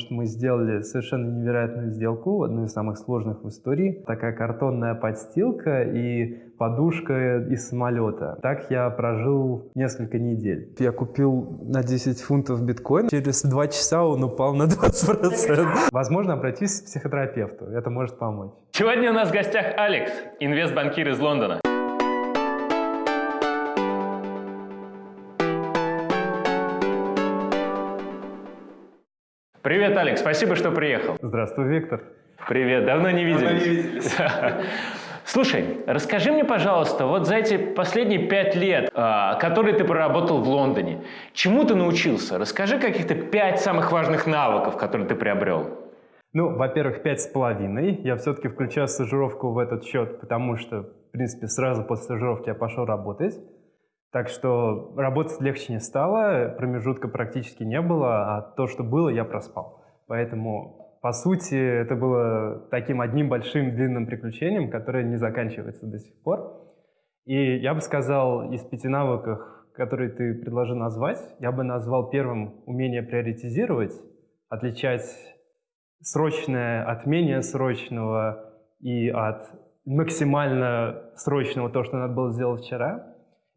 что мы сделали совершенно невероятную сделку, одну из самых сложных в истории. Такая картонная подстилка и подушка из самолета. Так я прожил несколько недель. Я купил на 10 фунтов биткоин. Через 2 часа он упал на 20%. Возможно, обратись к психотерапевту. Это может помочь. Сегодня у нас в гостях Алекс, инвестбанкир из Лондона. Привет, Алекс, спасибо, что приехал. Здравствуй, Виктор. Привет, давно не виделись. Давно не виделись. Слушай, расскажи мне, пожалуйста, вот за эти последние пять лет, а, которые ты проработал в Лондоне, чему ты научился? Расскажи каких-то пять самых важных навыков, которые ты приобрел. Ну, во-первых, пять с половиной. Я все-таки включаю стажировку в этот счет, потому что, в принципе, сразу после стажировки я пошел работать. Так что работать легче не стало, промежутка практически не было, а то, что было, я проспал. Поэтому, по сути, это было таким одним большим длинным приключением, которое не заканчивается до сих пор. И я бы сказал, из пяти навыков, которые ты предложил назвать, я бы назвал первым умение приоритизировать, отличать срочное от менее срочного и от максимально срочного то, что надо было сделать вчера.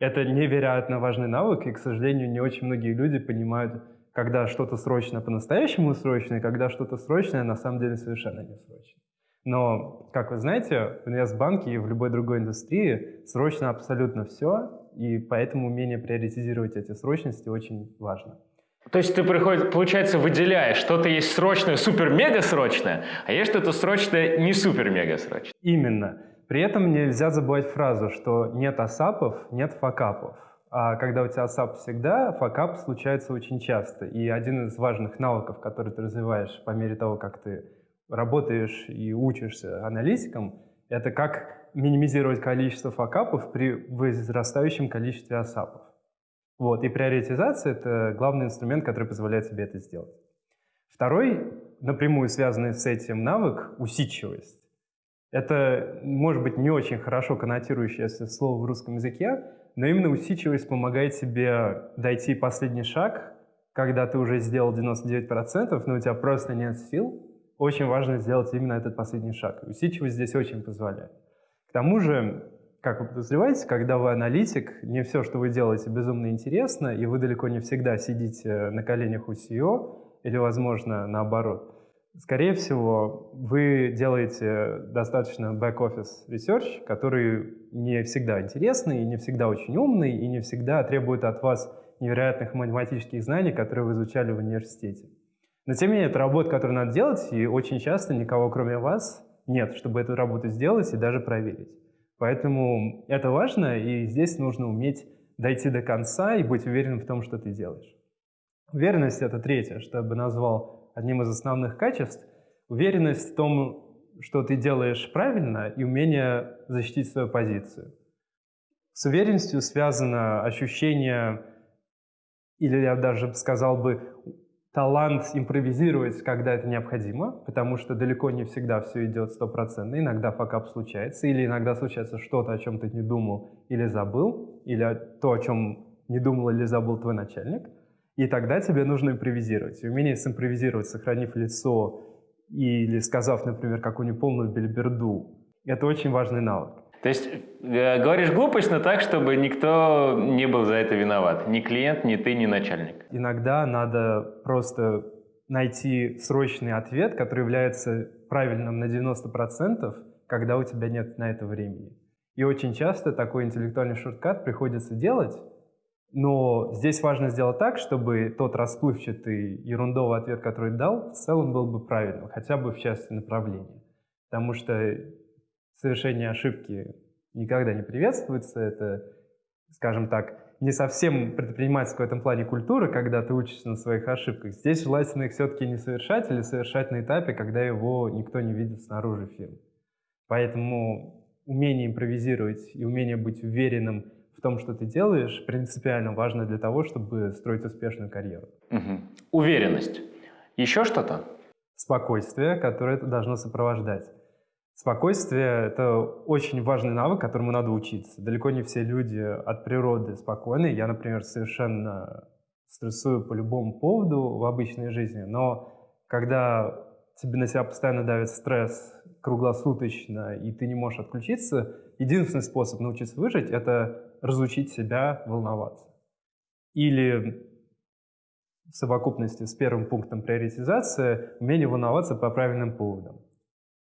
Это невероятно важный навык, и, к сожалению, не очень многие люди понимают, когда что-то срочно по-настоящему срочно, и когда что-то срочное на самом деле совершенно не срочно. Но, как вы знаете, в инвестбанке и в любой другой индустрии срочно абсолютно все, и поэтому умение приоритизировать эти срочности очень важно. То есть ты, приходит, получается, выделяешь, что-то есть срочное, супер-мега срочное, а есть что-то срочное, не супер-мега срочное. Именно. При этом нельзя забывать фразу, что нет асапов, нет факапов. А когда у тебя асап всегда, факап случается очень часто. И один из важных навыков, который ты развиваешь по мере того, как ты работаешь и учишься аналитиком, это как минимизировать количество факапов при возрастающем количестве асапов. Вот. И приоритизация — это главный инструмент, который позволяет тебе это сделать. Второй, напрямую связанный с этим навык — усидчивость. Это, может быть, не очень хорошо коннотирующееся слово в русском языке, но именно усидчивость помогает тебе дойти последний шаг, когда ты уже сделал 99%, но у тебя просто нет сил. Очень важно сделать именно этот последний шаг. Усидчивость здесь очень позволяет. К тому же, как вы подозреваете, когда вы аналитик, не все, что вы делаете, безумно интересно, и вы далеко не всегда сидите на коленях у CEO, или, возможно, наоборот. Скорее всего, вы делаете достаточно back-office research, который не всегда интересный, не всегда очень умный, и не всегда требует от вас невероятных математических знаний, которые вы изучали в университете. Но тем не менее, это работа, которую надо делать, и очень часто никого, кроме вас, нет, чтобы эту работу сделать и даже проверить. Поэтому это важно, и здесь нужно уметь дойти до конца и быть уверенным в том, что ты делаешь. Уверенность — это третье, что я бы назвал одним из основных качеств – уверенность в том, что ты делаешь правильно, и умение защитить свою позицию. С уверенностью связано ощущение, или я даже сказал бы, талант импровизировать, когда это необходимо, потому что далеко не всегда все идет стопроцентно. Иногда факап случается, или иногда случается что-то, о чем ты не думал или забыл, или то, о чем не думал или забыл твой начальник – и тогда тебе нужно импровизировать. И умение симпровизировать, сохранив лицо или сказав, например, какую-нибудь полную бельберду, это очень важный навык. То есть э, говоришь глупость, но так, чтобы никто не был за это виноват. Ни клиент, ни ты, ни начальник. Иногда надо просто найти срочный ответ, который является правильным на 90%, когда у тебя нет на это времени. И очень часто такой интеллектуальный шорткат приходится делать, но здесь важно сделать так, чтобы тот расплывчатый ерундовый ответ, который дал, в целом был бы правильным, хотя бы в части направления. Потому что совершение ошибки никогда не приветствуется. Это, скажем так, не совсем предпринимательская в этом плане культура, когда ты учишься на своих ошибках. Здесь желательно их все-таки не совершать или совершать на этапе, когда его никто не видит снаружи фирмы. Поэтому умение импровизировать и умение быть уверенным том, что ты делаешь, принципиально важно для того, чтобы строить успешную карьеру. Угу. Уверенность. Еще что-то? Спокойствие, которое это должно сопровождать. Спокойствие — это очень важный навык, которому надо учиться. Далеко не все люди от природы спокойны. Я, например, совершенно стрессую по любому поводу в обычной жизни, но когда тебе на себя постоянно давит стресс круглосуточно, и ты не можешь отключиться, единственный способ научиться выжить — это разучить себя волноваться. Или в совокупности с первым пунктом приоритизации умение волноваться по правильным поводам.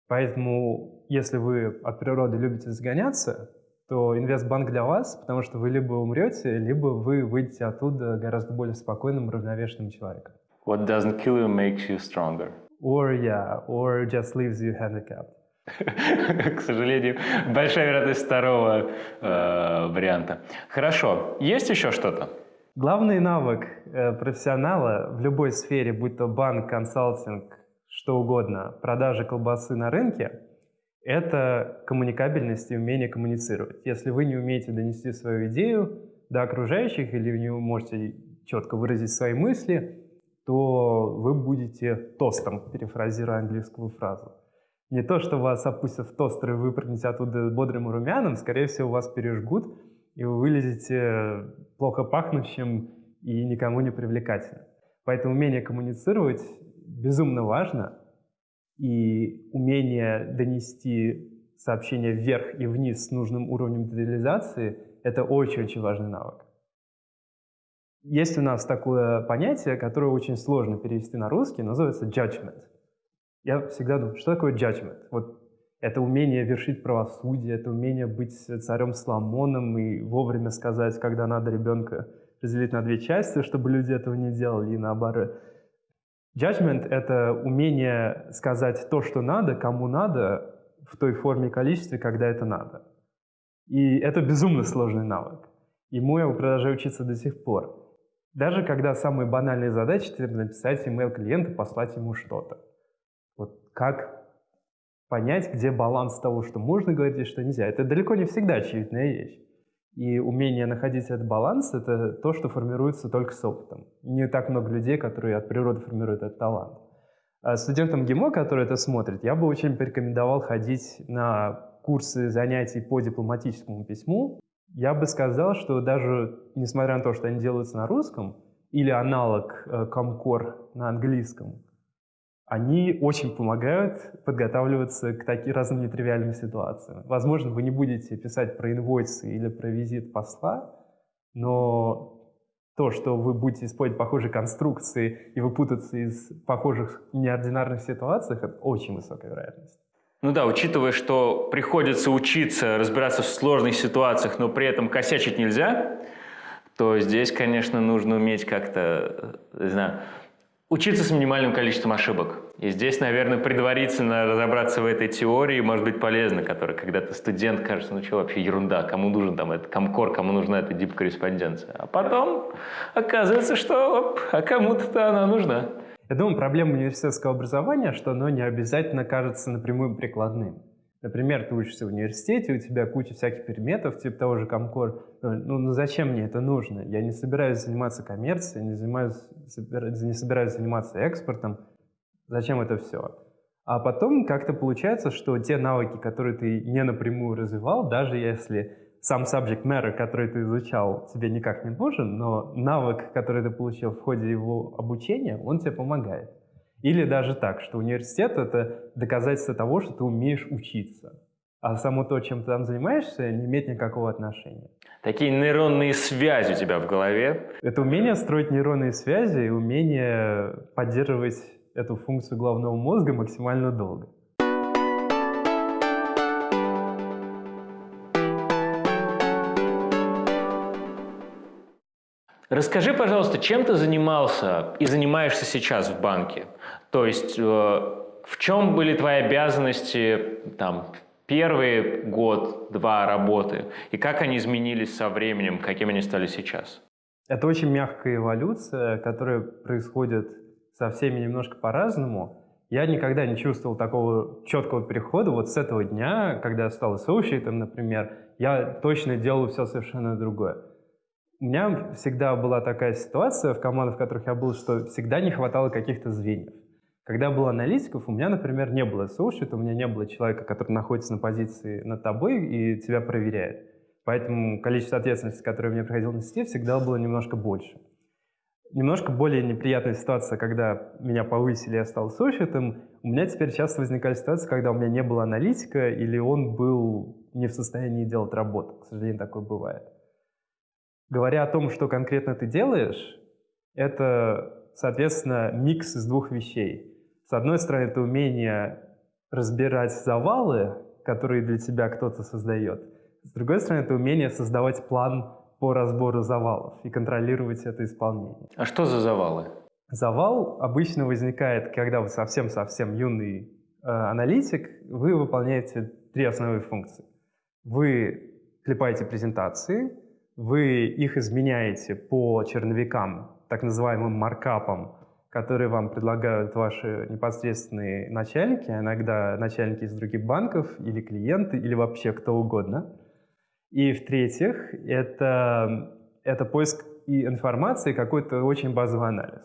Поэтому, если вы от природы любите загоняться, то инвестбанк для вас, потому что вы либо умрете, либо вы выйдете оттуда гораздо более спокойным, равновешенным человеком. What doesn't kill you makes you stronger. Or, yeah, or just leaves you handicapped. К сожалению, большая вероятность второго э, варианта. Хорошо. Есть еще что-то? Главный навык э, профессионала в любой сфере, будь то банк, консалтинг, что угодно, продажа колбасы на рынке, это коммуникабельность и умение коммуницировать. Если вы не умеете донести свою идею до окружающих или не можете четко выразить свои мысли, то вы будете тостом, перефразируя английскую фразу. Не то, что вас опустят в тостер и вы прыгнете оттуда бодрым и румяным, скорее всего, вас пережгут, и вы вылезете плохо пахнущим и никому не привлекательным. Поэтому умение коммуницировать безумно важно, и умение донести сообщение вверх и вниз с нужным уровнем детализации — это очень-очень важный навык. Есть у нас такое понятие, которое очень сложно перевести на русский, называется judgment. Я всегда думаю, что такое judgment? Вот это умение вершить правосудие, это умение быть царем Соломоном и вовремя сказать, когда надо ребенка разделить на две части, чтобы люди этого не делали, и наоборот. Judgment — это умение сказать то, что надо, кому надо, в той форме и количестве, когда это надо. И это безумно сложный навык. Ему я продолжаю учиться до сих пор. Даже когда самые банальные задачи, это написать email клиенту, послать ему что-то. Вот как понять, где баланс того, что можно говорить и что нельзя. Это далеко не всегда очевидная вещь. И умение находить этот баланс — это то, что формируется только с опытом. Не так много людей, которые от природы формируют этот талант. А студентам ГИМО, которые это смотрят, я бы очень порекомендовал ходить на курсы занятий по дипломатическому письму, я бы сказал, что даже несмотря на то, что они делаются на русском, или аналог э, Комкор на английском, они очень помогают подготавливаться к таким разным нетривиальным ситуациям. Возможно, вы не будете писать про инвойсы или про визит посла, но то, что вы будете использовать похожие конструкции и выпутаться из похожих неординарных ситуаций, это очень высокая вероятность. Ну да, учитывая, что приходится учиться разбираться в сложных ситуациях, но при этом косячить нельзя, то здесь, конечно, нужно уметь как-то, э, не знаю, учиться с минимальным количеством ошибок. И здесь, наверное, предварительно разобраться в этой теории может быть полезно, которая, когда ты студент, кажется, ну что вообще ерунда, кому нужен там этот комкор, кому нужна эта дип-корреспонденция. А потом оказывается, что оп, а кому-то она нужна. Я думаю, проблема университетского образования, что оно не обязательно кажется напрямую прикладным. Например, ты учишься в университете, у тебя куча всяких предметов, типа того же Комкор. Ну, ну зачем мне это нужно? Я не собираюсь заниматься коммерцией, не, занимаюсь, не собираюсь заниматься экспортом. Зачем это все? А потом как-то получается, что те навыки, которые ты не напрямую развивал, даже если сам subject matter, который ты изучал, тебе никак не нужен, но навык, который ты получил в ходе его обучения, он тебе помогает. Или даже так, что университет — это доказательство того, что ты умеешь учиться. А само то, чем ты там занимаешься, не имеет никакого отношения. Такие нейронные связи у тебя в голове. Это умение строить нейронные связи и умение поддерживать эту функцию головного мозга максимально долго. Расскажи, пожалуйста, чем ты занимался и занимаешься сейчас в банке? То есть э, в чем были твои обязанности там, первый год, два работы, и как они изменились со временем, каким они стали сейчас? Это очень мягкая эволюция, которая происходит со всеми немножко по-разному. Я никогда не чувствовал такого четкого перехода. Вот с этого дня, когда я стал associate, например, я точно делал все совершенно другое. У меня всегда была такая ситуация в командах, в которых я был, что всегда не хватало каких-то звеньев. Когда был аналитиков, у меня, например, не было associate, у меня не было человека, который находится на позиции над тобой и тебя проверяет. Поэтому количество ответственности, которое мне приходилось нести, всегда было немножко больше. немножко более неприятная ситуация, когда меня повысили, я стал сущитым. У меня теперь часто возникали ситуации, когда у меня не было аналитика, или он был не в состоянии делать работу. К сожалению, такое бывает. Говоря о том, что конкретно ты делаешь, это, соответственно, микс из двух вещей. С одной стороны, это умение разбирать завалы, которые для тебя кто-то создает. С другой стороны, это умение создавать план по разбору завалов и контролировать это исполнение. А что за завалы? Завал обычно возникает, когда вы совсем-совсем юный э, аналитик, вы выполняете три основные функции. Вы клепаете презентации, вы их изменяете по черновикам, так называемым маркапам, которые вам предлагают ваши непосредственные начальники, а иногда начальники из других банков или клиенты, или вообще кто угодно. И в-третьих, это, это поиск и информации, какой-то очень базовый анализ.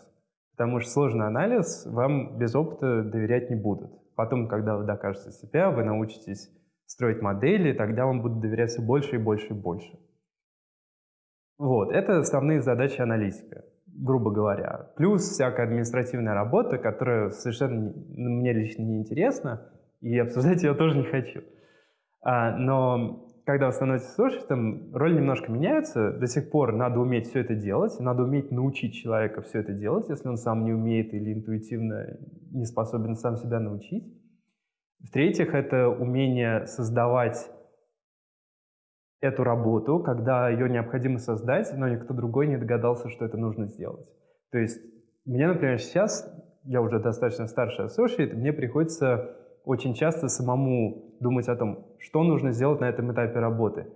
Потому что сложный анализ вам без опыта доверять не будут. Потом, когда вы докажете себя, вы научитесь строить модели, тогда вам будут доверять все больше и больше и больше. Вот, это основные задачи аналитика, грубо говоря. Плюс всякая административная работа, которая совершенно мне лично не интересна, и обсуждать ее тоже не хочу. А, но когда вы становитесь слушателем, роль немножко меняется. До сих пор надо уметь все это делать, надо уметь научить человека все это делать, если он сам не умеет или интуитивно не способен сам себя научить. В-третьих, это умение создавать эту работу, когда ее необходимо создать, но никто другой не догадался, что это нужно сделать. То есть мне, например, сейчас, я уже достаточно старший associate, мне приходится очень часто самому думать о том, что нужно сделать на этом этапе работы.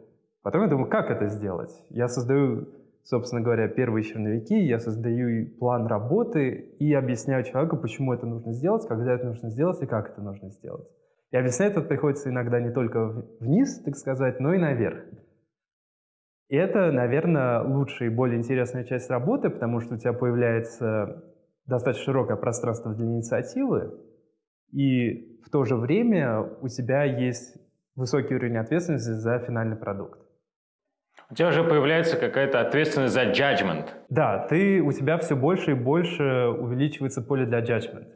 Потом я думаю, как это сделать? Я создаю, собственно говоря, первые черновики, я создаю план работы и объясняю человеку, почему это нужно сделать, когда это нужно сделать и как это нужно сделать. И объяснять это приходится иногда не только вниз, так сказать, но и наверх. И это, наверное, лучшая и более интересная часть работы, потому что у тебя появляется достаточно широкое пространство для инициативы, и в то же время у тебя есть высокий уровень ответственности за финальный продукт. У тебя уже появляется какая-то ответственность за judgment. Да, ты, у тебя все больше и больше увеличивается поле для judgment.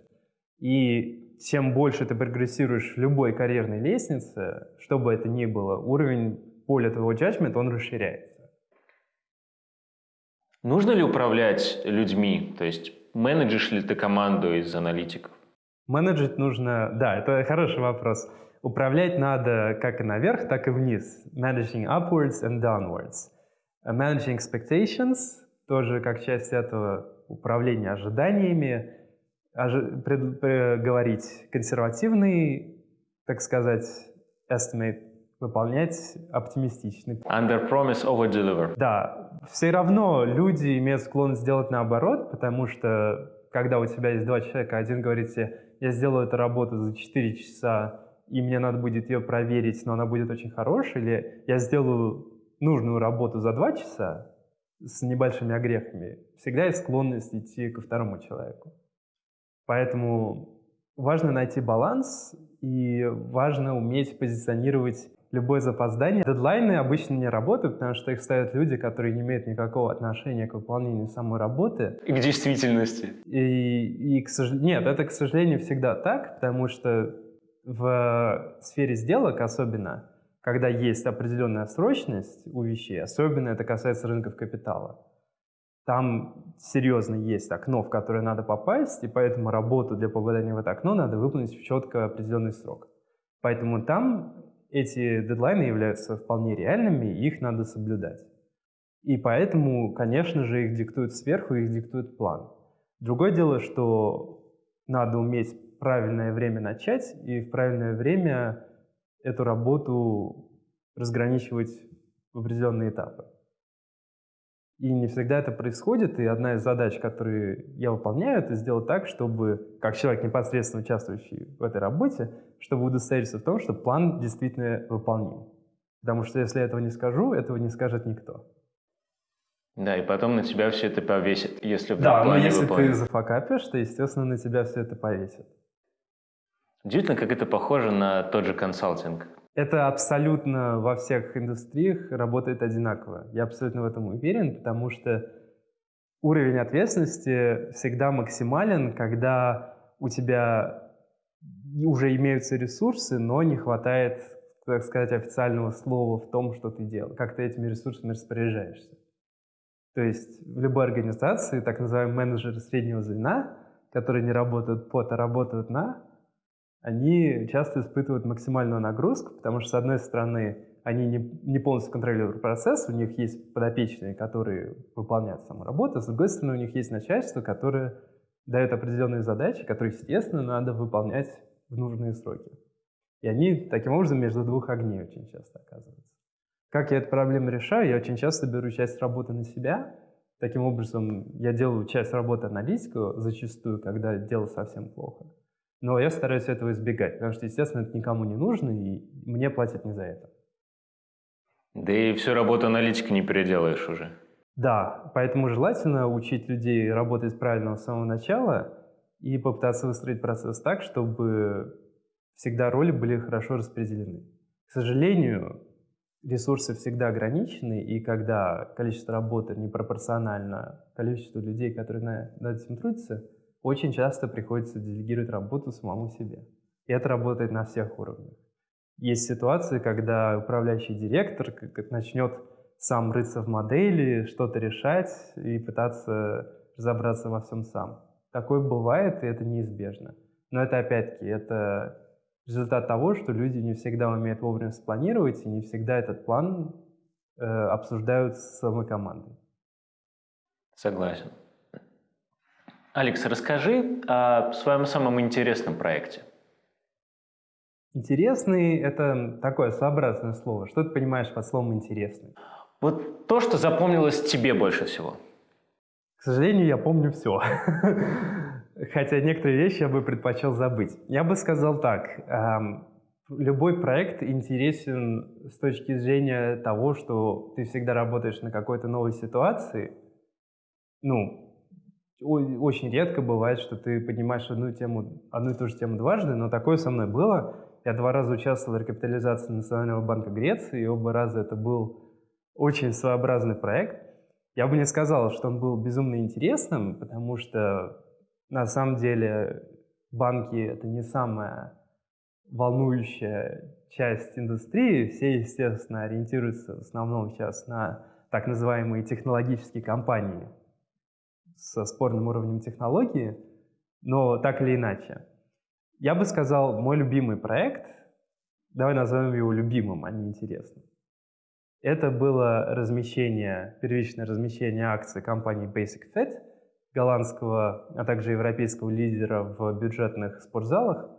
И чем больше ты прогрессируешь в любой карьерной лестнице, что бы это ни было, уровень поля твоего judgment, он расширяется. Нужно ли управлять людьми? То есть менеджишь ли ты команду из аналитиков? Менеджить нужно, да, это хороший вопрос. Управлять надо как и наверх, так и вниз. Managing upwards and downwards. Managing expectations, тоже как часть этого управления ожиданиями. Ожи, пред, пред, говорить консервативный, так сказать, estimate, выполнять оптимистичный. Under promise, over deliver. Да, все равно люди имеют склонность сделать наоборот, потому что когда у тебя есть два человека, один говорит тебе, я сделаю эту работу за 4 часа, и мне надо будет ее проверить, но она будет очень хорошей, или я сделаю нужную работу за 2 часа с небольшими огрехами, всегда есть склонность идти ко второму человеку. Поэтому важно найти баланс, и важно уметь позиционировать любое запоздание. Дедлайны обычно не работают, потому что их ставят люди, которые не имеют никакого отношения к выполнению самой работы. И к действительности. И, и к сожалению, нет, это, к сожалению, всегда так, потому что в сфере сделок особенно, когда есть определенная срочность у вещей, особенно это касается рынков капитала, там серьезно есть окно, в которое надо попасть, и поэтому работу для попадания в это окно надо выполнить в четко определенный срок. Поэтому там эти дедлайны являются вполне реальными, и их надо соблюдать. И поэтому, конечно же, их диктуют сверху, их диктует план. Другое дело, что надо уметь правильное время начать и в правильное время эту работу разграничивать в определенные этапы. И не всегда это происходит, и одна из задач, которые я выполняю, это сделать так, чтобы, как человек, непосредственно участвующий в этой работе, чтобы удостовериться в том, что план действительно выполним. Потому что если я этого не скажу, этого не скажет никто. Да, и потом на тебя все это повесит, если Да, но если выполнен. ты зафакапишь, то, естественно, на тебя все это повесит. Удивительно, как это похоже на тот же консалтинг. Это абсолютно во всех индустриях работает одинаково. Я абсолютно в этом уверен, потому что уровень ответственности всегда максимален, когда у тебя уже имеются ресурсы, но не хватает, так сказать, официального слова в том, что ты делаешь, как ты этими ресурсами распоряжаешься. То есть в любой организации так называемые менеджеры среднего звена, которые не работают под, а работают на, они часто испытывают максимальную нагрузку, потому что, с одной стороны, они не, не полностью контролируют процесс, у них есть подопечные, которые выполняют саму работу, с другой стороны, у них есть начальство, которое дает определенные задачи, которые, естественно, надо выполнять в нужные сроки. И они таким образом между двух огней очень часто оказываются. Как я эту проблему решаю? Я очень часто беру часть работы на себя. Таким образом, я делаю часть работы аналитику зачастую, когда дело совсем плохо. Но я стараюсь этого избегать, потому что, естественно, это никому не нужно, и мне платят не за это. Да и всю работу аналитика не переделаешь уже. Да, поэтому желательно учить людей работать правильно с самого начала и попытаться выстроить процесс так, чтобы всегда роли были хорошо распределены. К сожалению, ресурсы всегда ограничены, и когда количество работы непропорционально количеству людей, которые над этим трудятся, очень часто приходится делегировать работу самому себе. И это работает на всех уровнях. Есть ситуации, когда управляющий директор начнет сам рыться в модели, что-то решать и пытаться разобраться во всем сам. Такое бывает, и это неизбежно. Но это опять-таки, это результат того, что люди не всегда умеют вовремя спланировать, и не всегда этот план э, обсуждают с самой командой. Согласен. Алекс, расскажи о своем самом интересном проекте. Интересный — это такое своеобразное слово. Что ты понимаешь под словом «интересный»? Вот то, что запомнилось тебе больше всего. К сожалению, я помню все. Хотя некоторые вещи я бы предпочел забыть. Я бы сказал так. Любой проект интересен с точки зрения того, что ты всегда работаешь на какой-то новой ситуации. Ну, очень редко бывает, что ты поднимаешь одну тему, одну и ту же тему дважды, но такое со мной было. Я два раза участвовал в рекапитализации Национального банка Греции, и оба раза это был очень своеобразный проект. Я бы не сказал, что он был безумно интересным, потому что на самом деле банки — это не самая волнующая часть индустрии. Все, естественно, ориентируются в основном сейчас на так называемые технологические компании со спорным уровнем технологии, но так или иначе. Я бы сказал, мой любимый проект, давай назовем его любимым, а не интересным. Это было размещение, первичное размещение акций компании Basic Fit — голландского, а также европейского лидера в бюджетных спортзалах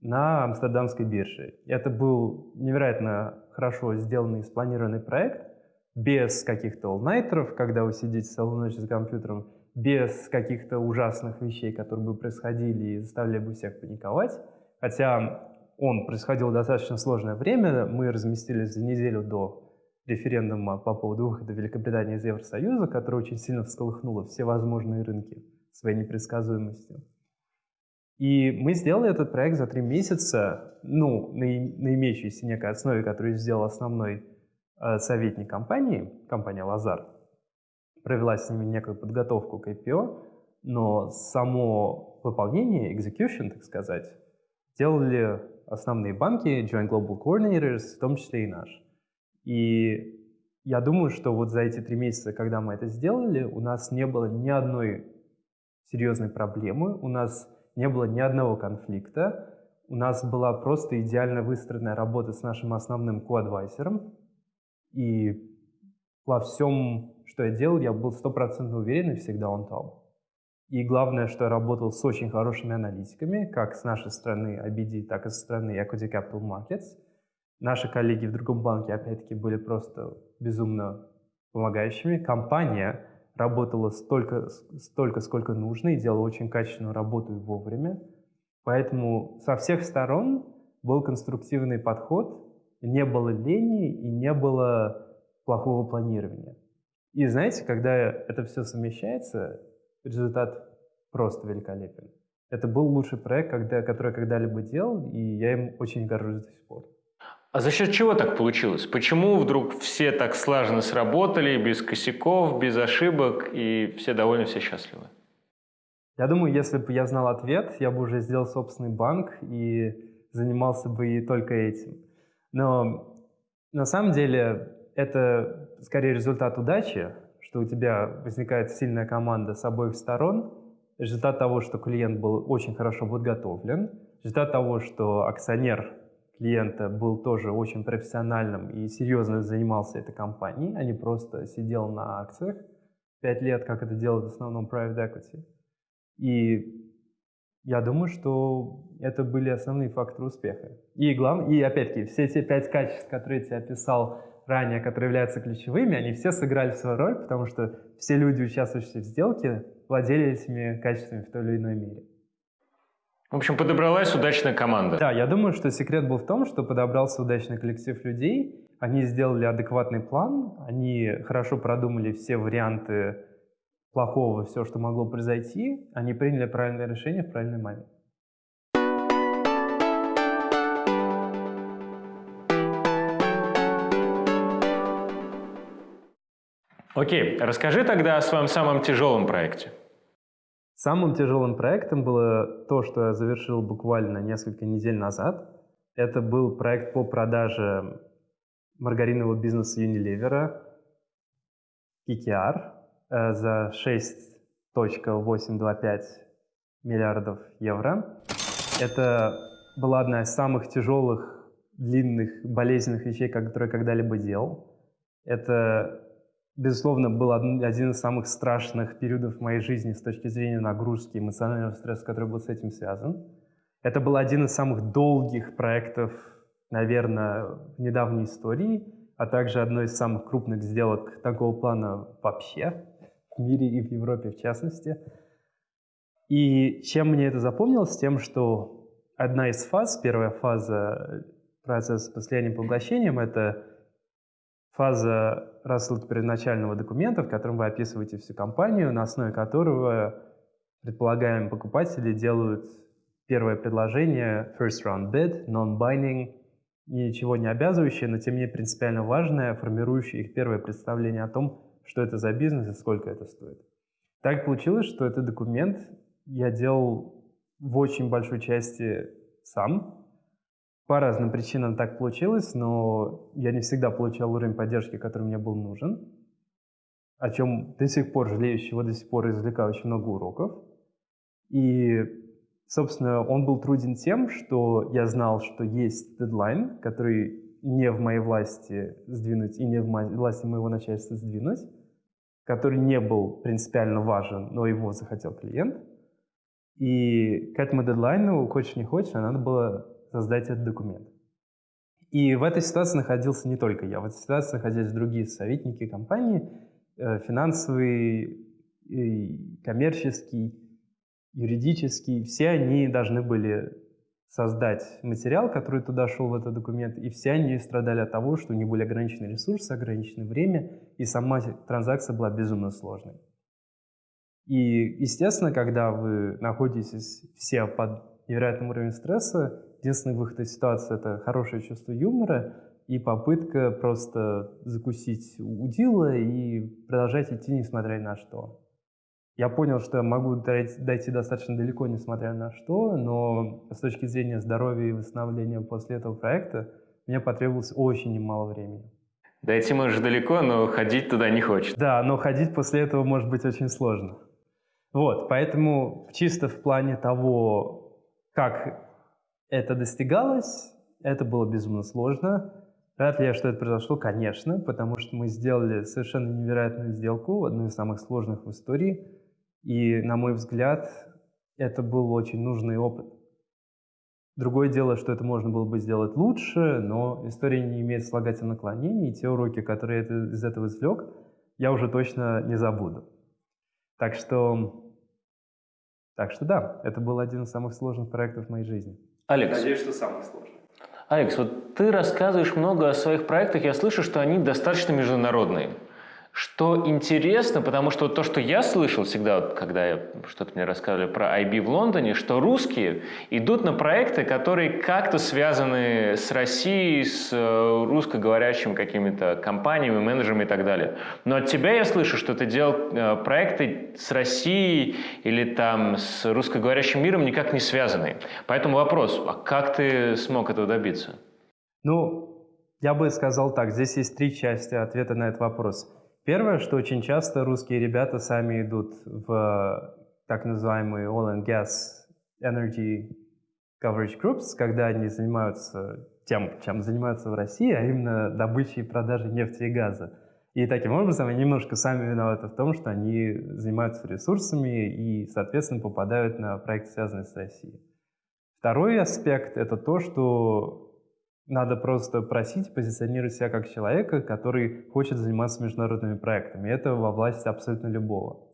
на Амстердамской бирже. Это был невероятно хорошо сделанный спланированный проект, без каких-то all когда вы сидите целую ночь за компьютером, без каких-то ужасных вещей, которые бы происходили и заставляли бы всех паниковать. Хотя он происходил достаточно сложное время, мы разместились за неделю до референдума по поводу выхода Великобритании из Евросоюза, которое очень сильно всколыхнуло все возможные рынки своей непредсказуемостью. И мы сделали этот проект за три месяца, ну, на, на имеющейся некой основе, которую сделал основной советник компании, компания «Лазар». Провела с ними некую подготовку к IPO, но само выполнение, execution, так сказать, делали основные банки, Joint Global Coordinators, в том числе и наш. И я думаю, что вот за эти три месяца, когда мы это сделали, у нас не было ни одной серьезной проблемы, у нас не было ни одного конфликта, у нас была просто идеально выстроенная работа с нашим основным коадвайсером, и во всем, что я делал, я был стопроцентно уверен и всегда on top. И главное, что я работал с очень хорошими аналитиками, как с нашей стороны ABD, так и со стороны Equity Capital Markets – Наши коллеги в другом банке, опять-таки, были просто безумно помогающими. Компания работала столько, столько, сколько нужно, и делала очень качественную работу и вовремя. Поэтому со всех сторон был конструктивный подход, не было лени и не было плохого планирования. И знаете, когда это все совмещается, результат просто великолепен. Это был лучший проект, когда, который я когда-либо делал, и я им очень горжусь до сих пор. А за счет чего так получилось? Почему вдруг все так слаженно сработали, без косяков, без ошибок, и все довольны, все счастливы? Я думаю, если бы я знал ответ, я бы уже сделал собственный банк и занимался бы и только этим. Но на самом деле это скорее результат удачи, что у тебя возникает сильная команда с обоих сторон, результат того, что клиент был очень хорошо подготовлен, результат того, что акционер клиента был тоже очень профессиональным и серьезно занимался этой компанией, а не просто сидел на акциях пять лет, как это делают в основном private equity. И я думаю, что это были основные факторы успеха. И, глав... и опять-таки, все те пять качеств, которые я тебе описал ранее, которые являются ключевыми, они все сыграли свою роль, потому что все люди, участвующие в сделке, владели этими качествами в той или иной мере. В общем, подобралась удачная команда. Да, я думаю, что секрет был в том, что подобрался удачный коллектив людей, они сделали адекватный план, они хорошо продумали все варианты плохого, все, что могло произойти, они приняли правильное решение в правильный момент. Окей, расскажи тогда о своем самом тяжелом проекте. Самым тяжелым проектом было то, что я завершил буквально несколько недель назад. Это был проект по продаже маргаринового бизнеса Unilever, KKR, за 6.825 миллиардов евро. Это была одна из самых тяжелых, длинных, болезненных вещей, которые я когда-либо делал. Это безусловно, был один из самых страшных периодов моей жизни с точки зрения нагрузки, эмоционального стресса, который был с этим связан. Это был один из самых долгих проектов, наверное, в недавней истории, а также одно из самых крупных сделок такого плана вообще в мире и в Европе в частности. И чем мне это запомнилось? Тем, что одна из фаз, первая фаза процесса по слиянием поглощением, это фаза рассылки первоначального документа, в котором вы описываете всю компанию, на основе которого предполагаемые покупатели делают первое предложение, first round bid, non-binding, ничего не обязывающее, но тем не менее принципиально важное, формирующее их первое представление о том, что это за бизнес и сколько это стоит. Так получилось, что этот документ я делал в очень большой части сам, по разным причинам так получилось, но я не всегда получал уровень поддержки, который мне был нужен, о чем до сих пор жалею, чего до сих пор извлекаю очень много уроков. И, собственно, он был труден тем, что я знал, что есть дедлайн, который не в моей власти сдвинуть и не в власти моего начальства сдвинуть, который не был принципиально важен, но его захотел клиент. И к этому дедлайну, хочешь не хочешь, надо было создать этот документ. И в этой ситуации находился не только я, в этой ситуации находились другие советники компании, э, финансовый, коммерческий, юридический. Все они должны были создать материал, который туда шел в этот документ, и все они страдали от того, что у них были ограничены ресурсы, ограниченное время, и сама транзакция была безумно сложной. И, естественно, когда вы находитесь все под невероятным уровнем стресса, Единственный выход из ситуации — это хорошее чувство юмора и попытка просто закусить удила и продолжать идти, несмотря ни на что. Я понял, что я могу дойти достаточно далеко, несмотря на что, но с точки зрения здоровья и восстановления после этого проекта мне потребовалось очень немало времени. Дойти можешь далеко, но ходить туда не хочешь. Да, но ходить после этого может быть очень сложно. Вот, поэтому чисто в плане того, как это достигалось, это было безумно сложно. Рад ли я, что это произошло? Конечно, потому что мы сделали совершенно невероятную сделку, одну из самых сложных в истории. И, на мой взгляд, это был очень нужный опыт. Другое дело, что это можно было бы сделать лучше, но история не имеет слагательных наклонений, и те уроки, которые я из этого извлек, я уже точно не забуду. Так что, так что да, это был один из самых сложных проектов в моей жизни. Алекс. Надеюсь, что самый сложный. Алекс, вот ты рассказываешь много о своих проектах, я слышу, что они достаточно международные. Что интересно, потому что то, что я слышал всегда, когда что-то мне рассказывали про IB в Лондоне, что русские идут на проекты, которые как-то связаны с Россией, с э, русскоговорящими какими-то компаниями, менеджерами и так далее. Но от тебя я слышу, что ты делал э, проекты с Россией или там с русскоговорящим миром никак не связанные. Поэтому вопрос, а как ты смог этого добиться? Ну, я бы сказал так, здесь есть три части ответа на этот вопрос. Первое, что очень часто русские ребята сами идут в так называемые oil and gas energy coverage groups, когда они занимаются тем, чем занимаются в России, а именно добычей и продажей нефти и газа. И таким образом они немножко сами виноваты в том, что они занимаются ресурсами и, соответственно, попадают на проекты, связанные с Россией. Второй аспект — это то, что надо просто просить позиционировать себя как человека, который хочет заниматься международными проектами. Это во власти абсолютно любого.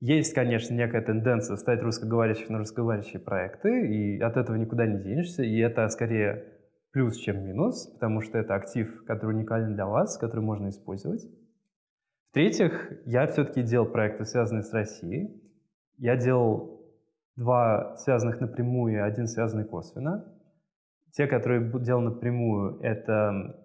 Есть, конечно, некая тенденция ставить русскоговорящих на русскоговорящие проекты, и от этого никуда не денешься, и это скорее плюс, чем минус, потому что это актив, который уникален для вас, который можно использовать. В-третьих, я все-таки делал проекты, связанные с Россией. Я делал два связанных напрямую и один связанный косвенно. Те, которые делал напрямую, это,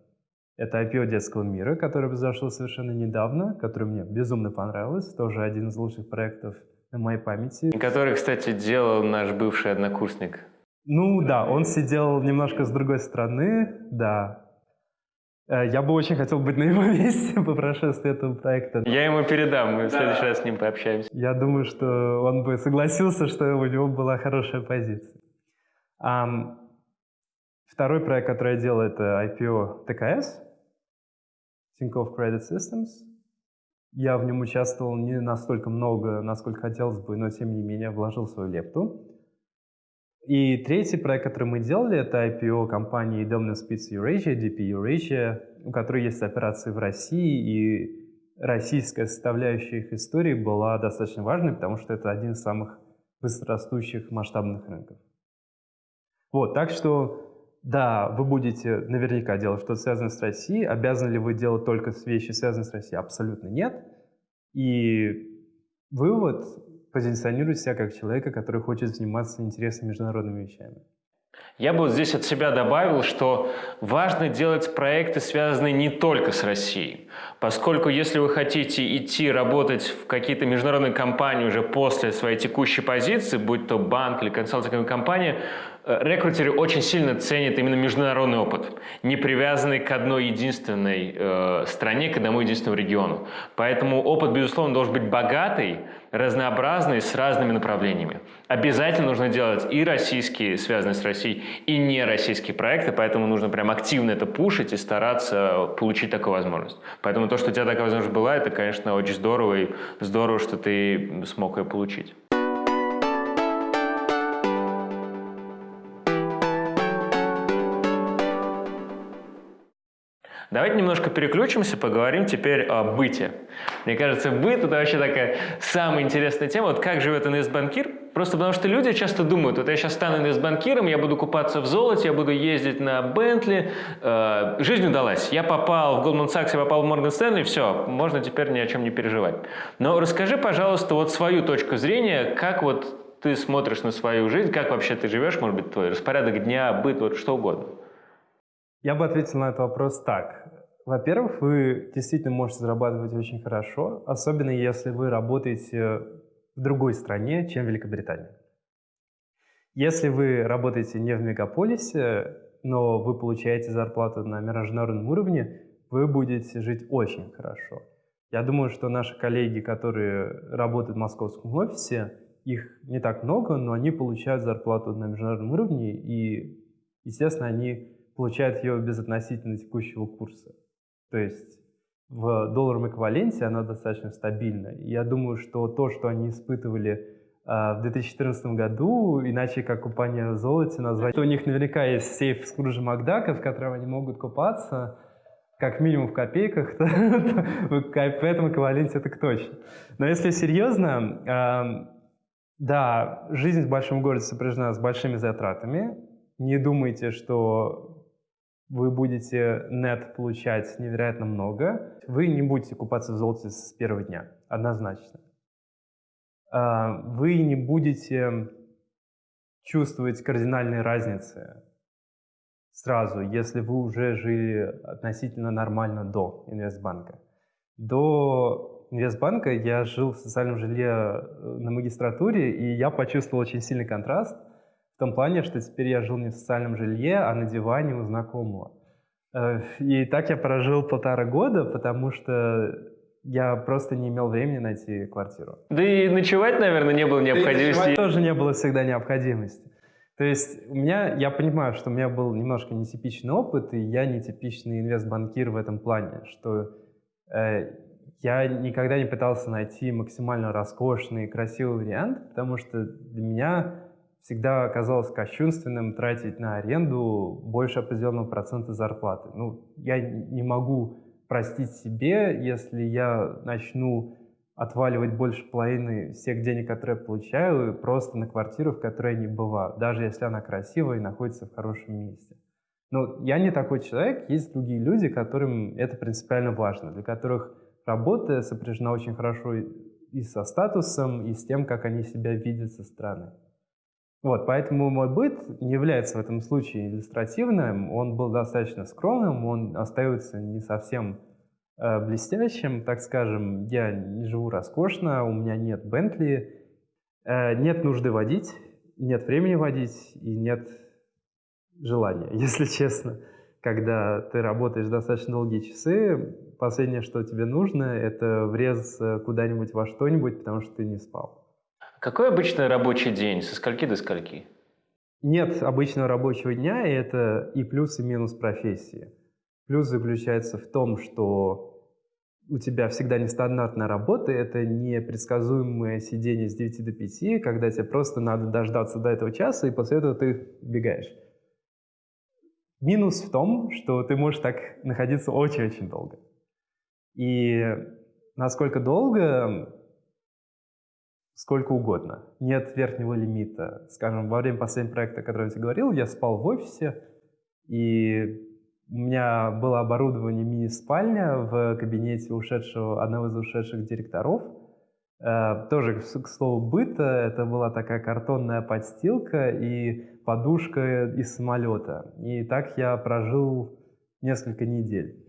это IPO детского мира, который произошел совершенно недавно, который мне безумно понравился, тоже один из лучших проектов на моей памяти. И который, кстати, делал наш бывший однокурсник. Ну да, он сидел немножко с другой стороны, да. Э, я бы очень хотел быть на его месте по прошествии этого проекта. Я ему передам, мы в следующий раз с ним пообщаемся. Я думаю, что он бы согласился, что у него была хорошая позиция. Второй проект, который я делал, это IPO ТКС, Tinkoff Credit Systems. Я в нем участвовал не настолько много, насколько хотелось бы, но тем не менее вложил свою лепту. И третий проект, который мы делали, это IPO компании Dominant Spitz Eurasia, DP Eurasia, у которой есть операции в России, и российская составляющая их истории была достаточно важной, потому что это один из самых быстрорастущих масштабных рынков. Вот, так что да, вы будете наверняка делать что-то связанное с Россией. Обязаны ли вы делать только вещи, связанные с Россией? Абсолютно нет. И вывод – позиционируйте себя как человека, который хочет заниматься интересными международными вещами. Я бы вот здесь от себя добавил, что важно делать проекты, связанные не только с Россией. Поскольку если вы хотите идти работать в какие-то международные компании уже после своей текущей позиции, будь то банк или консалтинговая компания, рекрутеры очень сильно ценят именно международный опыт, не привязанный к одной единственной э, стране, к одному единственному региону. Поэтому опыт, безусловно, должен быть богатый, разнообразный, с разными направлениями. Обязательно нужно делать и российские, связанные с Россией, и не российские проекты, поэтому нужно прям активно это пушить и стараться получить такую возможность. Поэтому то, что у тебя такая возможность была, это, конечно, очень здорово, и здорово, что ты смог ее получить. Давайте немножко переключимся, поговорим теперь о быте. Мне кажется, быт – это вообще такая самая интересная тема. Вот как живет инвестбанкир? Просто потому что люди часто думают, вот я сейчас стану инвестбанкиром, я буду купаться в золоте, я буду ездить на Бентли. Э, жизнь удалась. Я попал в Goldman Sachs, я попал в Morgan Stanley, все, можно теперь ни о чем не переживать. Но расскажи, пожалуйста, вот свою точку зрения, как вот ты смотришь на свою жизнь, как вообще ты живешь, может быть, твой распорядок дня, быт, вот что угодно. Я бы ответил на этот вопрос так. Во-первых, вы действительно можете зарабатывать очень хорошо, особенно если вы работаете в другой стране, чем Великобритания. Если вы работаете не в мегаполисе, но вы получаете зарплату на международном уровне, вы будете жить очень хорошо. Я думаю, что наши коллеги, которые работают в московском офисе, их не так много, но они получают зарплату на международном уровне, и, естественно, они получают ее без относительно текущего курса. То есть в долларовом эквиваленте она достаточно стабильна. Я думаю, что то, что они испытывали а, в 2014 году, иначе как купание в золоте назвать, что у них наверняка есть сейф Скруджа Макдака, в котором они могут купаться, как минимум в копейках, то, то в этом эквиваленте так точно. Но если серьезно, да, жизнь в большом городе сопряжена с большими затратами. Не думайте, что вы будете нет получать невероятно много. Вы не будете купаться в золоте с первого дня, однозначно. А, вы не будете чувствовать кардинальные разницы сразу, если вы уже жили относительно нормально до инвестбанка. До инвестбанка я жил в социальном жилье э, на магистратуре, и я почувствовал очень сильный контраст в том плане, что теперь я жил не в социальном жилье, а на диване у знакомого. Э, и так я прожил полтора года, потому что я просто не имел времени найти квартиру. Да и ночевать, наверное, не было необходимости. Да и ночевать тоже не было всегда необходимости. То есть у меня, я понимаю, что у меня был немножко нетипичный опыт, и я нетипичный инвестбанкир в этом плане, что э, я никогда не пытался найти максимально роскошный, красивый вариант, потому что для меня всегда оказалось кощунственным тратить на аренду больше определенного процента зарплаты. Ну, я не могу простить себе, если я начну отваливать больше половины всех денег, которые я получаю, просто на квартиру, в которой я не бываю, даже если она красивая и находится в хорошем месте. Но я не такой человек, есть другие люди, которым это принципиально важно, для которых работа сопряжена очень хорошо и со статусом, и с тем, как они себя видят со стороны. Вот, поэтому мой быт не является в этом случае иллюстративным, он был достаточно скромным, он остается не совсем Э, блестящим, так скажем. Я не живу роскошно, у меня нет Бентли, э, нет нужды водить, нет времени водить и нет желания, если честно. Когда ты работаешь достаточно долгие часы, последнее, что тебе нужно, это врезаться куда-нибудь во что-нибудь, потому что ты не спал. Какой обычный рабочий день? Со скольки до скольки? Нет обычного рабочего дня, и это и плюс, и минус профессии. Плюс заключается в том, что у тебя всегда нестандартная работа, это непредсказуемое сидение с 9 до 5, когда тебе просто надо дождаться до этого часа, и после этого ты бегаешь. Минус в том, что ты можешь так находиться очень-очень долго. И насколько долго, сколько угодно. Нет верхнего лимита. Скажем, во время последнего проекта, о котором я говорил, я спал в офисе, и у меня было оборудование мини-спальня в кабинете ушедшего, одного из ушедших директоров. Э, тоже, к слову, быта. Это была такая картонная подстилка и подушка из самолета. И так я прожил несколько недель.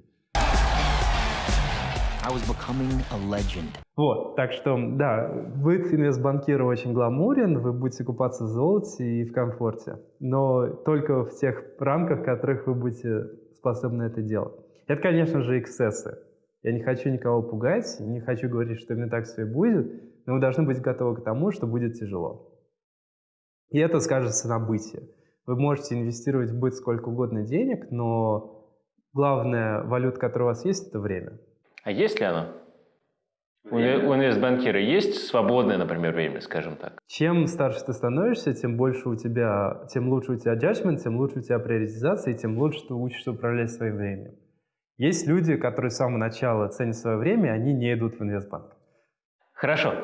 I was becoming a legend. Вот, так что, да, быт инвестбанкира очень гламурен, вы будете купаться в золоте и в комфорте, но только в тех рамках, в которых вы будете способны это делать. Это, конечно же, эксцессы. Я не хочу никого пугать, не хочу говорить, что именно так все и будет, но вы должны быть готовы к тому, что будет тяжело. И это скажется на быте. Вы можете инвестировать в быт сколько угодно денег, но главная валюта, которая у вас есть, это время. А есть ли оно? У инвестбанкира есть свободное, например, время, скажем так? Чем старше ты становишься, тем больше у тебя, тем лучше у тебя judgment, тем лучше у тебя приоритизация, и тем лучше ты учишься управлять своим временем. Есть люди, которые с самого начала ценят свое время, они не идут в инвестбанк. Хорошо.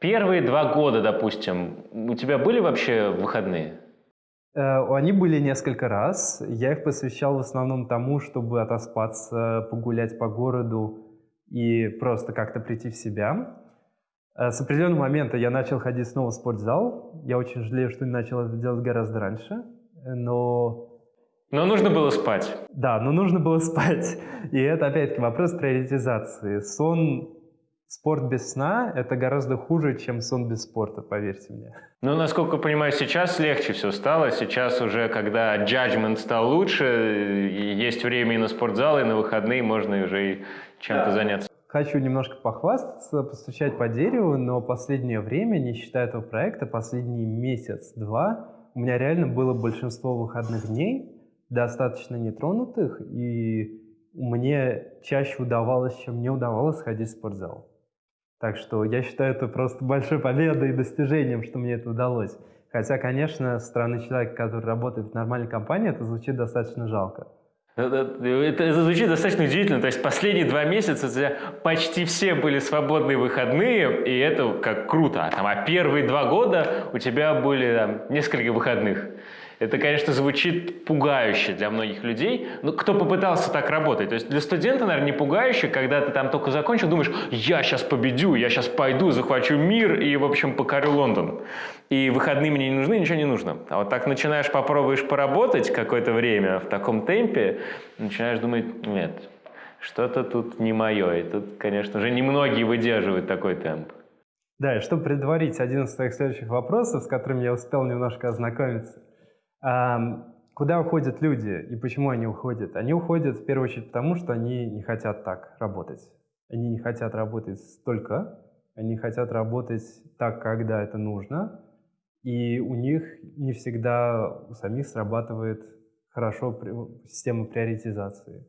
Первые два года, допустим, у тебя были вообще выходные? Э, они были несколько раз. Я их посвящал в основном тому, чтобы отоспаться, погулять по городу, и просто как-то прийти в себя. Э, с определенного момента я начал ходить снова в спортзал. Я очень жалею, что не начал это делать гораздо раньше, но... Но нужно было спать. Да, но нужно было спать. И это, опять-таки, вопрос приоритизации. Сон, спорт без сна – это гораздо хуже, чем сон без спорта, поверьте мне. Ну, насколько понимаю, сейчас легче все стало. Сейчас уже, когда judgment стал лучше, есть время и на спортзал, и на выходные можно уже и чем-то да. заняться. Хочу немножко похвастаться, постучать по дереву, но последнее время, не считая этого проекта, последний месяц-два, у меня реально было большинство выходных дней, достаточно нетронутых, и мне чаще удавалось, чем мне удавалось ходить в спортзал. Так что я считаю это просто большой победой и достижением, что мне это удалось. Хотя, конечно, со стороны человека, который работает в нормальной компании, это звучит достаточно жалко. Это, это звучит достаточно удивительно. То есть последние два месяца у тебя почти все были свободные выходные, и это как круто. А, а первые два года у тебя были там, несколько выходных. Это, конечно, звучит пугающе для многих людей. Но кто попытался так работать? То есть для студента, наверное, не пугающе, когда ты там только закончил, думаешь, я сейчас победю, я сейчас пойду, захвачу мир и, в общем, покорю Лондон. И выходные мне не нужны, ничего не нужно. А вот так начинаешь, попробуешь поработать какое-то время в таком темпе, начинаешь думать, нет, что-то тут не мое. И тут, конечно же, немногие выдерживают такой темп. Да, и чтобы предварить один из твоих следующих вопросов, с которыми я успел немножко ознакомиться. Куда уходят люди и почему они уходят? Они уходят в первую очередь потому, что они не хотят так работать. Они не хотят работать столько, они хотят работать так, когда это нужно, и у них не всегда у самих срабатывает хорошо система приоритизации.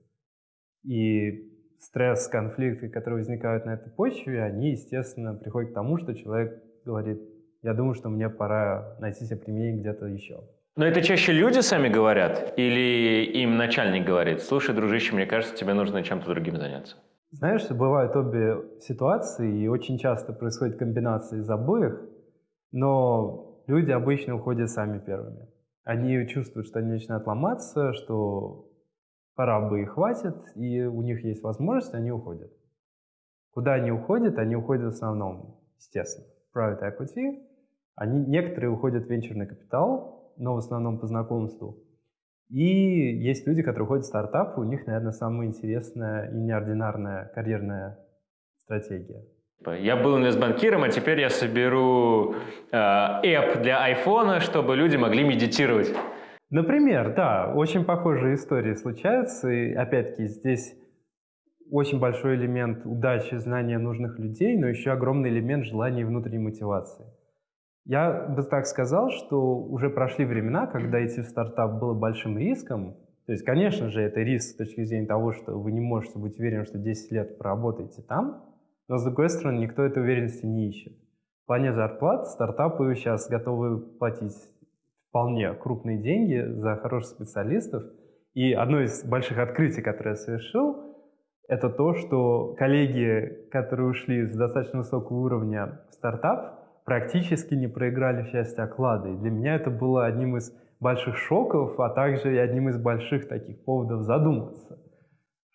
И стресс, конфликты, которые возникают на этой почве, они, естественно, приходят к тому, что человек говорит, я думаю, что мне пора найти себе применение где-то еще. Но это чаще люди сами говорят или им начальник говорит, слушай, дружище, мне кажется, тебе нужно чем-то другим заняться? Знаешь, бывают обе ситуации, и очень часто происходит комбинация из обоих, но люди обычно уходят сами первыми. Они чувствуют, что они начинают ломаться, что пора бы и хватит, и у них есть возможность, они уходят. Куда они уходят? Они уходят в основном, естественно, private equity. Они, некоторые уходят в венчурный капитал, но в основном по знакомству. И есть люди, которые уходят в стартапы, у них, наверное, самая интересная и неординарная карьерная стратегия. Я был инвестбанкиром, а теперь я соберу э, app для айфона, чтобы люди могли медитировать. Например, да, очень похожие истории случаются, и опять-таки здесь очень большой элемент удачи, знания нужных людей, но еще огромный элемент желания и внутренней мотивации. Я бы так сказал, что уже прошли времена, когда идти в стартап было большим риском. То есть, конечно же, это риск с точки зрения того, что вы не можете быть уверены, что 10 лет проработаете там, но, с другой стороны, никто этой уверенности не ищет. В плане зарплат стартапы сейчас готовы платить вполне крупные деньги за хороших специалистов. И одно из больших открытий, которое я совершил, это то, что коллеги, которые ушли с достаточно высокого уровня в стартап, практически не проиграли в части оклада. И для меня это было одним из больших шоков, а также и одним из больших таких поводов задуматься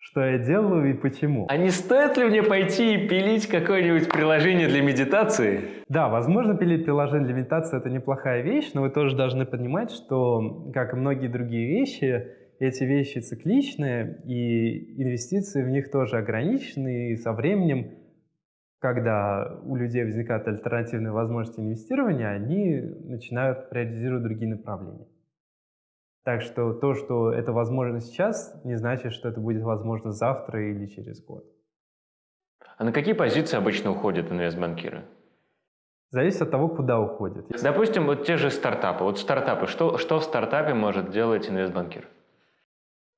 что я делаю и почему. А не стоит ли мне пойти и пилить какое-нибудь приложение для медитации? Да, возможно, пилить приложение для медитации – это неплохая вещь, но вы тоже должны понимать, что, как и многие другие вещи, эти вещи цикличные, и инвестиции в них тоже ограничены, и со временем, когда у людей возникают альтернативные возможности инвестирования, они начинают приоритизировать другие направления. Так что то, что это возможно сейчас, не значит, что это будет возможно завтра или через год. А на какие позиции обычно уходят инвестбанкиры? Зависит от того, куда уходят. Допустим, вот те же стартапы. Вот стартапы. Что, что в стартапе может делать инвестбанкир?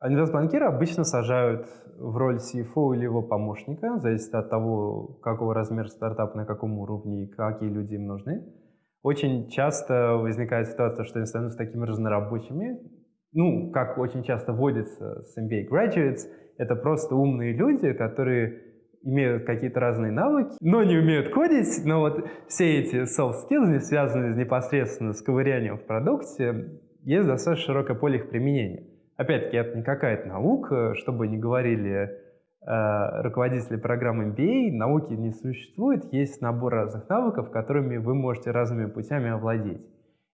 Инвестбанкиры обычно сажают в роль CFO или его помощника, зависит от того, какого размера стартап, на каком уровне и какие люди им нужны. Очень часто возникает ситуация, что они становятся такими разнорабочими, ну, как очень часто вводится с MBA graduates, это просто умные люди, которые имеют какие-то разные навыки, но не умеют кодить, но вот все эти soft skills, связанные непосредственно с ковырянием в продукте, есть достаточно широкое поле их применения. Опять-таки, это не какая-то наука, чтобы не говорили э, руководители программы MBA, науки не существует, есть набор разных навыков, которыми вы можете разными путями овладеть.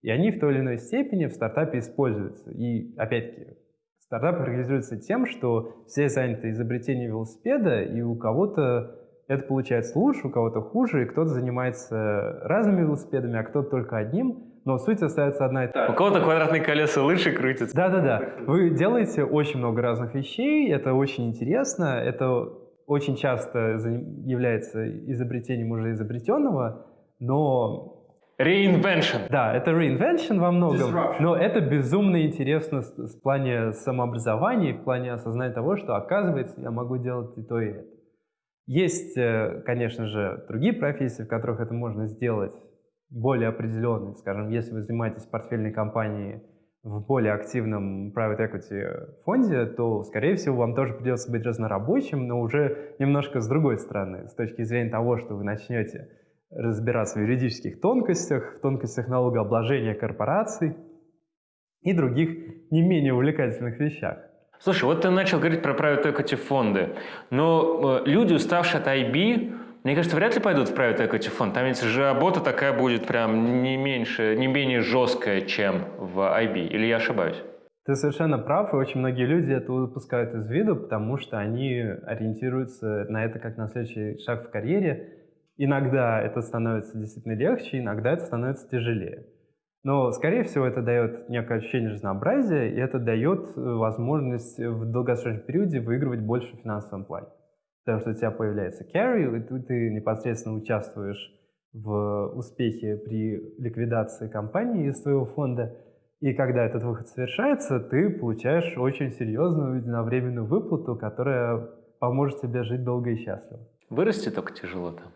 И они в той или иной степени в стартапе используются. И опять-таки, стартап характеризуется тем, что все заняты изобретением велосипеда, и у кого-то это получается лучше, у кого-то хуже, и кто-то занимается разными велосипедами, а кто-то только одним, но суть остается одна и та же. У кого-то квадратные колеса лучше крутятся. Да-да-да. Вы делаете очень много разных вещей, это очень интересно, это очень часто является изобретением уже изобретенного, но Reinvention. Да, это reinvention во многом, Disruption. но это безумно интересно в плане самообразования, в плане осознания того, что оказывается я могу делать и то, и это. Есть, э, конечно же, другие профессии, в которых это можно сделать более определенные. Скажем, если вы занимаетесь портфельной компанией в более активном private equity фонде, то, скорее всего, вам тоже придется быть разнорабочим, но уже немножко с другой стороны, с точки зрения того, что вы начнете разбираться в юридических тонкостях, в тонкостях налогообложения корпораций и других не менее увлекательных вещах. Слушай, вот ты начал говорить про private equity фонды, но э, люди, уставшие от IB, мне кажется, вряд ли пойдут в private equity фонд. Там ведь же работа такая будет прям не меньше, не менее жесткая, чем в IB. Или я ошибаюсь? Ты совершенно прав, и очень многие люди это упускают из виду, потому что они ориентируются на это как на следующий шаг в карьере. Иногда это становится действительно легче, иногда это становится тяжелее. Но, скорее всего, это дает некое ощущение разнообразия, и это дает э, возможность в долгосрочном периоде выигрывать больше в финансовом плане. Потому что у тебя появляется carry, и ты, непосредственно участвуешь в успехе при ликвидации компании из своего фонда. И когда этот выход совершается, ты получаешь очень серьезную единовременную выплату, которая поможет тебе жить долго и счастливо. Вырасти только тяжело там.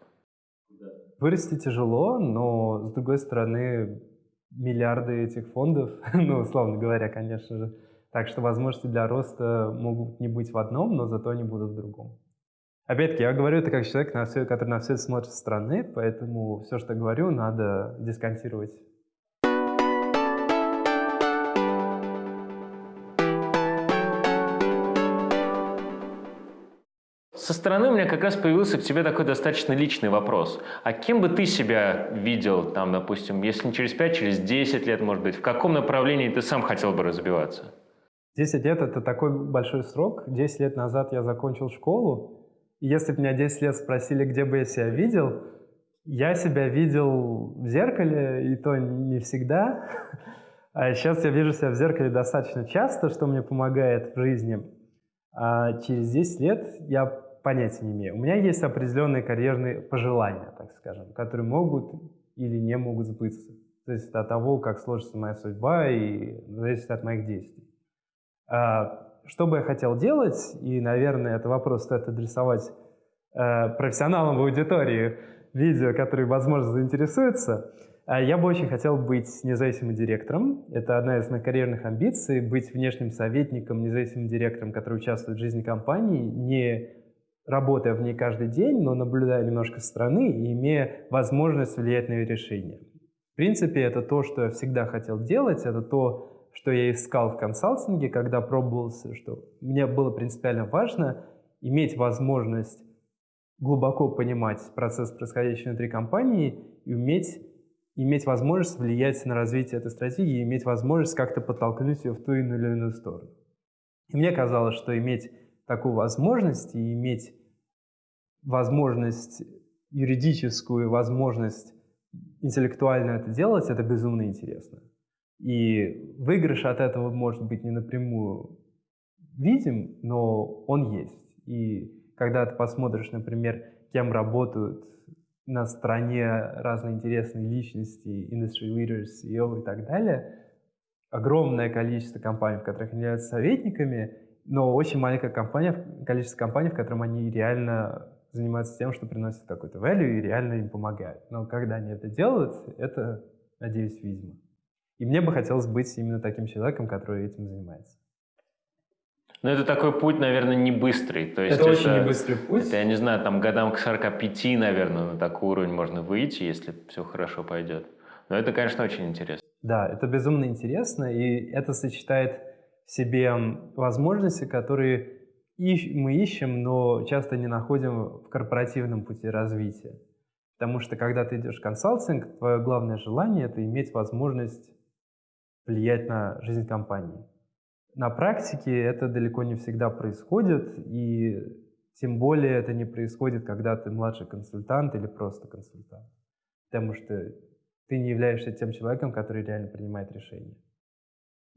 Вырасти тяжело, но с другой стороны миллиарды этих фондов, ну, условно говоря, конечно же. Так что возможности для роста могут не быть в одном, но зато они будут в другом. Опять-таки, я говорю это как человек, на все, который на все это смотрит со стороны, поэтому все, что говорю, надо дисконтировать Со стороны у меня как раз появился к тебе такой достаточно личный вопрос. А кем бы ты себя видел, там, допустим, если не через 5, через 10 лет, может быть, в каком направлении ты сам хотел бы развиваться? 10 лет — это такой большой срок. 10 лет назад я закончил школу. Если бы меня 10 лет спросили, где бы я себя видел, я себя видел в зеркале, и то не всегда. А сейчас я вижу себя в зеркале достаточно часто, что мне помогает в жизни. А через 10 лет я понятия не имею. У меня есть определенные карьерные пожелания, так скажем, которые могут или не могут сбыться. То есть от того, как сложится моя судьба и зависит от моих действий. А, что бы я хотел делать, и, наверное, это вопрос стоит адресовать э, профессионалам в аудитории видео, которые, возможно, заинтересуются, а я бы очень хотел быть независимым директором. Это одна из моих карьерных амбиций, быть внешним советником, независимым директором, который участвует в жизни компании, не работая в ней каждый день, но наблюдая немножко со стороны и имея возможность влиять на ее решения. В принципе, это то, что я всегда хотел делать, это то, что я искал в консалтинге, когда пробовался, что мне было принципиально важно иметь возможность глубоко понимать процесс, происходящий внутри компании, и уметь иметь возможность влиять на развитие этой стратегии, иметь возможность как-то подтолкнуть ее в ту или иную сторону. И мне казалось, что иметь такую возможность и иметь возможность юридическую, возможность интеллектуально это делать, это безумно интересно. И выигрыш от этого может быть не напрямую видим, но он есть. И когда ты посмотришь, например, кем работают на стороне разные интересные личности, industry leaders, CEO и так далее, огромное количество компаний, в которых они являются советниками, но очень маленькое компания, количество компаний, в котором они реально занимаются тем, что приносят какой-то value и реально им помогают. Но когда они это делают, это, надеюсь, видимо. И мне бы хотелось быть именно таким человеком, который этим занимается. Ну, это такой путь, наверное, не быстрый. То есть это, это очень не быстрый путь. Это, я не знаю, там годам к 45, наверное, на такой уровень можно выйти, если все хорошо пойдет. Но это, конечно, очень интересно. Да, это безумно интересно, и это сочетает в себе возможности, которые мы ищем, но часто не находим в корпоративном пути развития. Потому что когда ты идешь в консалтинг, твое главное желание — это иметь возможность влиять на жизнь компании. На практике это далеко не всегда происходит, и тем более это не происходит, когда ты младший консультант или просто консультант. Потому что ты не являешься тем человеком, который реально принимает решения.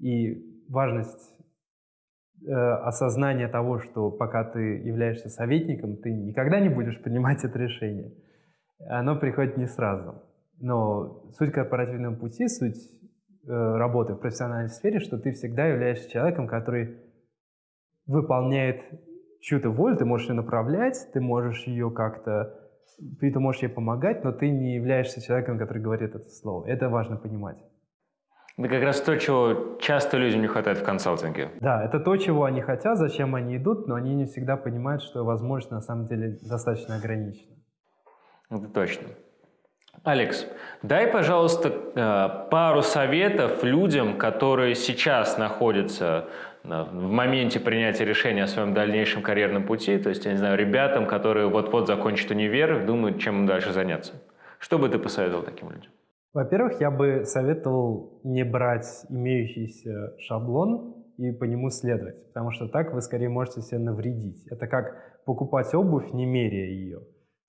И важность э, осознания того, что пока ты являешься советником, ты никогда не будешь принимать это решение, оно приходит не сразу. Но суть корпоративного пути, суть работы в профессиональной сфере, что ты всегда являешься человеком, который выполняет чью-то волю, ты можешь ее направлять, ты можешь ее как-то, ты, ты можешь ей помогать, но ты не являешься человеком, который говорит это слово. Это важно понимать. Это как раз то, чего часто людям не хватает в консалтинге. Да, это то, чего они хотят, зачем они идут, но они не всегда понимают, что возможность на самом деле достаточно ограничена. Это точно. Алекс, дай, пожалуйста, э, пару советов людям, которые сейчас находятся в моменте принятия решения о своем дальнейшем карьерном пути, то есть, я не знаю, ребятам, которые вот-вот закончат универ, думают, чем им дальше заняться. Что бы ты посоветовал таким людям? Во-первых, я бы советовал не брать имеющийся шаблон и по нему следовать, потому что так вы скорее можете себе навредить. Это как покупать обувь, не меряя ее.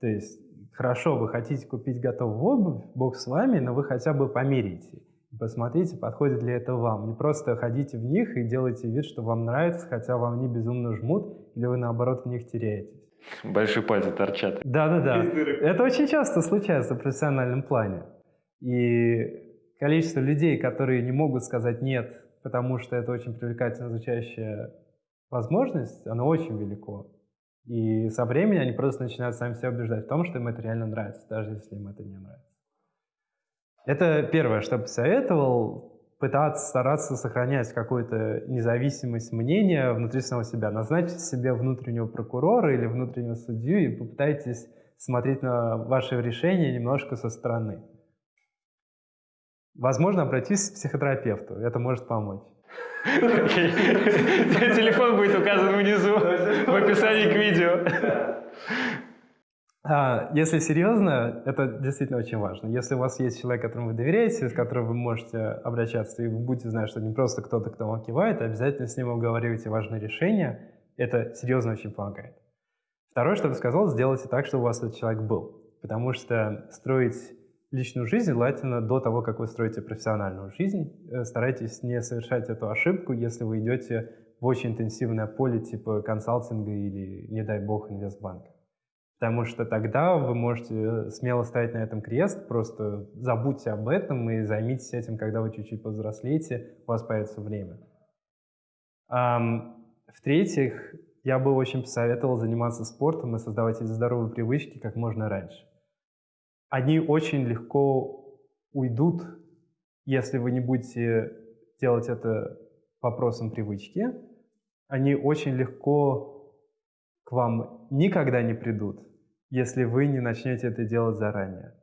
То есть, хорошо, вы хотите купить готовую обувь, бог с вами, но вы хотя бы померите. Посмотрите, подходит ли это вам. Не просто ходите в них и делайте вид, что вам нравится, хотя вам они безумно жмут, или вы наоборот в них теряетесь. Большие пальцы торчат. Да-да-да. Это очень часто случается в профессиональном плане. И количество людей, которые не могут сказать «нет», потому что это очень привлекательно звучащая возможность, оно очень велико. И со временем они просто начинают сами себя убеждать в том, что им это реально нравится, даже если им это не нравится. Это первое, что посоветовал, пытаться, стараться сохранять какую-то независимость мнения внутри самого себя. Назначьте себе внутреннего прокурора или внутреннего судью и попытайтесь смотреть на ваши решения немножко со стороны. Возможно, обратитесь к психотерапевту, это может помочь. Телефон будет указан внизу в описании к видео. А, если серьезно, это действительно очень важно. Если у вас есть человек, которому вы доверяете, с которым вы можете обращаться, и вы будете знать, что не просто кто-то, кто вам кивает, а обязательно с ним обговаривайте важные решения, это серьезно очень помогает. Второе, что я бы сказал, сделайте так, чтобы у вас этот человек был. Потому что строить личную жизнь желательно до того, как вы строите профессиональную жизнь. Э, старайтесь не совершать эту ошибку, если вы идете в очень интенсивное поле типа консалтинга или, не дай бог, инвестбанка. Потому что тогда вы можете э, смело ставить на этом крест, просто забудьте об этом и займитесь этим, когда вы чуть-чуть повзрослеете, у вас появится время. В-третьих, я бы очень посоветовал заниматься спортом и создавать эти здоровые привычки как можно раньше. Они очень легко уйдут, если вы не будете делать это вопросом привычки. Они очень легко к вам никогда не придут, если вы не начнете это делать заранее.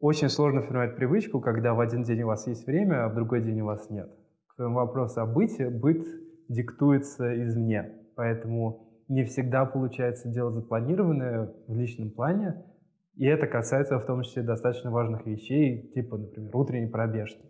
Очень сложно формировать привычку, когда в один день у вас есть время, а в другой день у вас нет. К твоему вопросу о быте, быт диктуется извне, поэтому не всегда получается делать запланированное в личном плане, и это касается в том числе достаточно важных вещей, типа, например, утренней пробежки.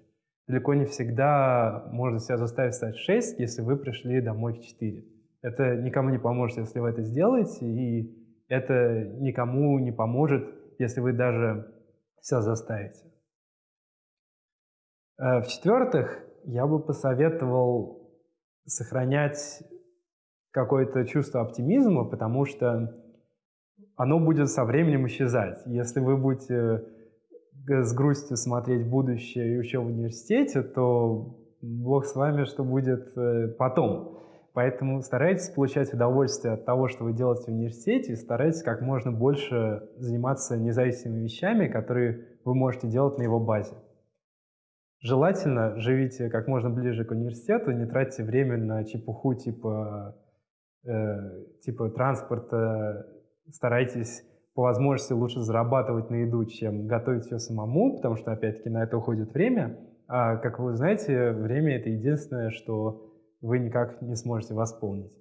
Далеко не всегда можно себя заставить встать в 6, если вы пришли домой в 4. Это никому не поможет, если вы это сделаете, и это никому не поможет, если вы даже все заставите. Э, В-четвертых, я бы посоветовал сохранять какое-то чувство оптимизма, потому что оно будет со временем исчезать. Если вы будете с грустью смотреть будущее еще в университете, то Бог с вами, что будет э, потом. Поэтому старайтесь получать удовольствие от того, что вы делаете в университете, и старайтесь как можно больше заниматься независимыми вещами, которые вы можете делать на его базе. Желательно живите как можно ближе к университету, не тратьте время на чепуху типа, э, типа транспорта, старайтесь по возможности лучше зарабатывать на еду, чем готовить все самому, потому что, опять-таки, на это уходит время. А, как вы знаете, время — это единственное, что вы никак не сможете восполнить.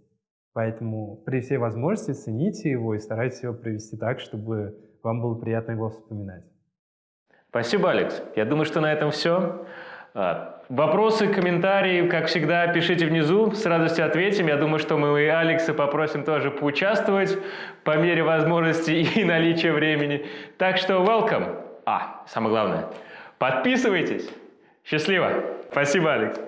Поэтому при всей возможности цените его и старайтесь его провести так, чтобы вам было приятно его вспоминать. Спасибо, Алекс. Я думаю, что на этом все. Вопросы, комментарии, как всегда, пишите внизу, с радостью ответим. Я думаю, что мы и Алекса попросим тоже поучаствовать по мере возможности и наличия времени. Так что welcome. А, самое главное, подписывайтесь. Счастливо. Спасибо, Алекс.